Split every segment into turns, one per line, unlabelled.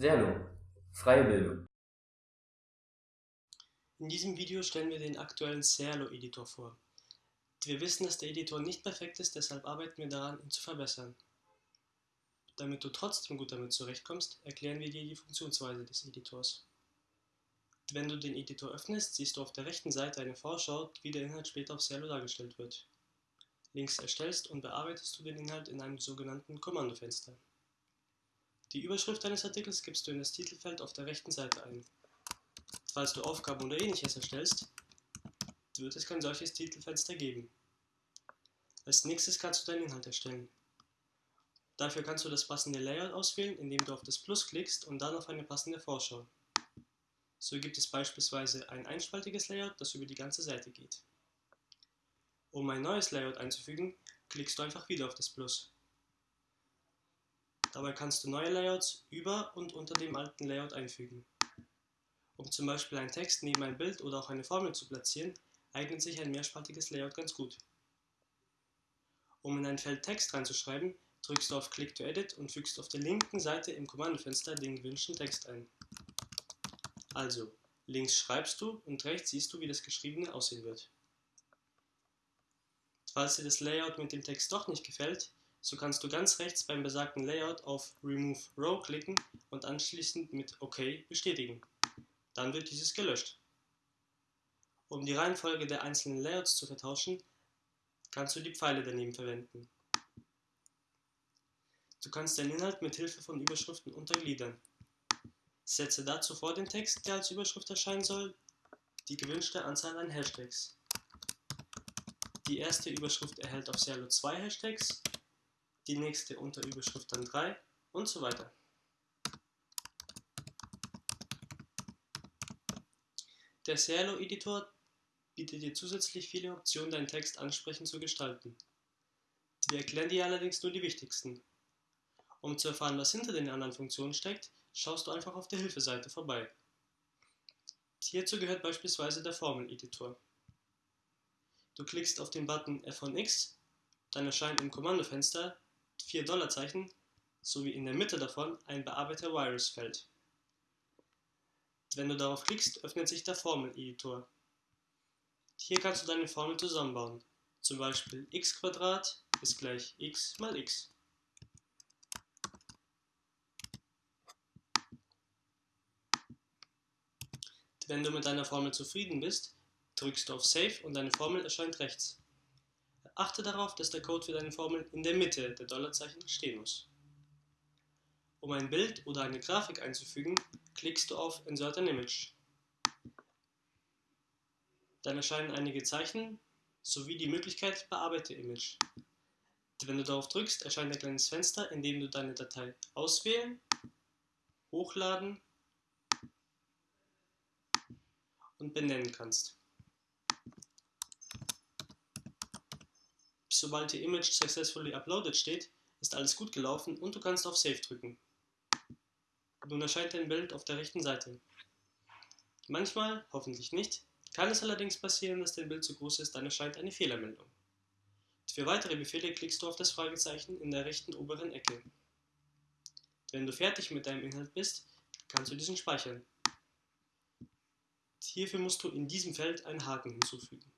Serlo Freie Bildung
In diesem Video stellen wir den aktuellen Serlo-Editor vor. Wir wissen, dass der Editor nicht perfekt ist, deshalb arbeiten wir daran, ihn zu verbessern. Damit du trotzdem gut damit zurechtkommst, erklären wir dir die Funktionsweise des Editors. Wenn du den Editor öffnest, siehst du auf der rechten Seite eine Vorschau, wie der Inhalt später auf Serlo dargestellt wird. Links erstellst und bearbeitest du den Inhalt in einem sogenannten Kommandofenster. Die Überschrift deines Artikels gibst du in das Titelfeld auf der rechten Seite ein. Falls du Aufgaben oder ähnliches erstellst, wird es kein solches Titelfenster geben. Als nächstes kannst du deinen Inhalt erstellen. Dafür kannst du das passende Layout auswählen, indem du auf das Plus klickst und dann auf eine passende Vorschau. So gibt es beispielsweise ein einspaltiges Layout, das über die ganze Seite geht. Um ein neues Layout einzufügen, klickst du einfach wieder auf das Plus. Dabei kannst du neue Layouts über und unter dem alten Layout einfügen. Um zum Beispiel einen Text neben ein Bild oder auch eine Formel zu platzieren, eignet sich ein mehrspaltiges Layout ganz gut. Um in ein Feld Text reinzuschreiben, drückst du auf Click to Edit und fügst auf der linken Seite im Kommandofenster den gewünschten Text ein. Also, links schreibst du und rechts siehst du, wie das Geschriebene aussehen wird. Falls dir das Layout mit dem Text doch nicht gefällt, so kannst du ganz rechts beim besagten Layout auf Remove Row klicken und anschließend mit OK bestätigen. Dann wird dieses gelöscht. Um die Reihenfolge der einzelnen Layouts zu vertauschen, kannst du die Pfeile daneben verwenden. Du kannst deinen Inhalt mit Hilfe von Überschriften untergliedern. Setze dazu vor den Text, der als Überschrift erscheinen soll, die gewünschte Anzahl an Hashtags. Die erste Überschrift erhält auf Serlo 2 Hashtags die nächste Unterüberschrift dann 3 und so weiter. Der Serlo-Editor bietet dir zusätzlich viele Optionen, deinen Text ansprechend zu gestalten. Wir erklären dir allerdings nur die wichtigsten. Um zu erfahren, was hinter den anderen Funktionen steckt, schaust du einfach auf der Hilfeseite vorbei. Hierzu gehört beispielsweise der Formel-Editor. Du klickst auf den Button F von X, dann erscheint im Kommandofenster vier Dollarzeichen sowie in der Mitte davon ein bearbeiter Virus-Feld. Wenn du darauf klickst, öffnet sich der Formel-Editor. Hier kannst du deine Formel zusammenbauen, zum Beispiel x ist gleich x mal x. Wenn du mit deiner Formel zufrieden bist, drückst du auf Save und deine Formel erscheint rechts. Achte darauf, dass der Code für deine Formel in der Mitte der Dollarzeichen stehen muss. Um ein Bild oder eine Grafik einzufügen, klickst du auf Insert an Image. Dann erscheinen einige Zeichen sowie die Möglichkeit Bearbeite Image. Wenn du darauf drückst, erscheint ein kleines Fenster, in dem du deine Datei auswählen, hochladen und benennen kannst. Sobald die Image successfully uploaded steht, ist alles gut gelaufen und du kannst auf Save drücken. Nun erscheint dein Bild auf der rechten Seite. Manchmal, hoffentlich nicht, kann es allerdings passieren, dass dein Bild zu groß ist, dann erscheint eine Fehlermeldung. Für weitere Befehle klickst du auf das Fragezeichen in der rechten oberen Ecke. Wenn du fertig mit deinem Inhalt bist, kannst du diesen speichern. Hierfür musst du in diesem Feld einen Haken hinzufügen.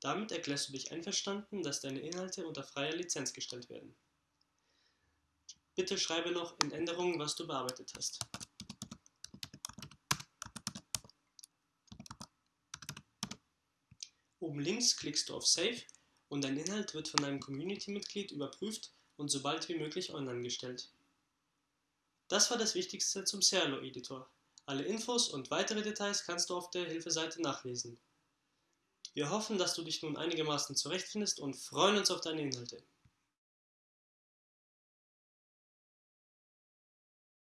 Damit erklärst du dich einverstanden, dass deine Inhalte unter freier Lizenz gestellt werden. Bitte schreibe noch in Änderungen, was du bearbeitet hast. Oben links klickst du auf Save und dein Inhalt wird von einem Community-Mitglied überprüft und so bald wie möglich online gestellt. Das war das Wichtigste zum Serlo-Editor. Alle Infos und weitere Details kannst du auf der Hilfeseite nachlesen. Wir hoffen, dass du dich nun einigermaßen zurechtfindest und freuen uns auf deine Inhalte.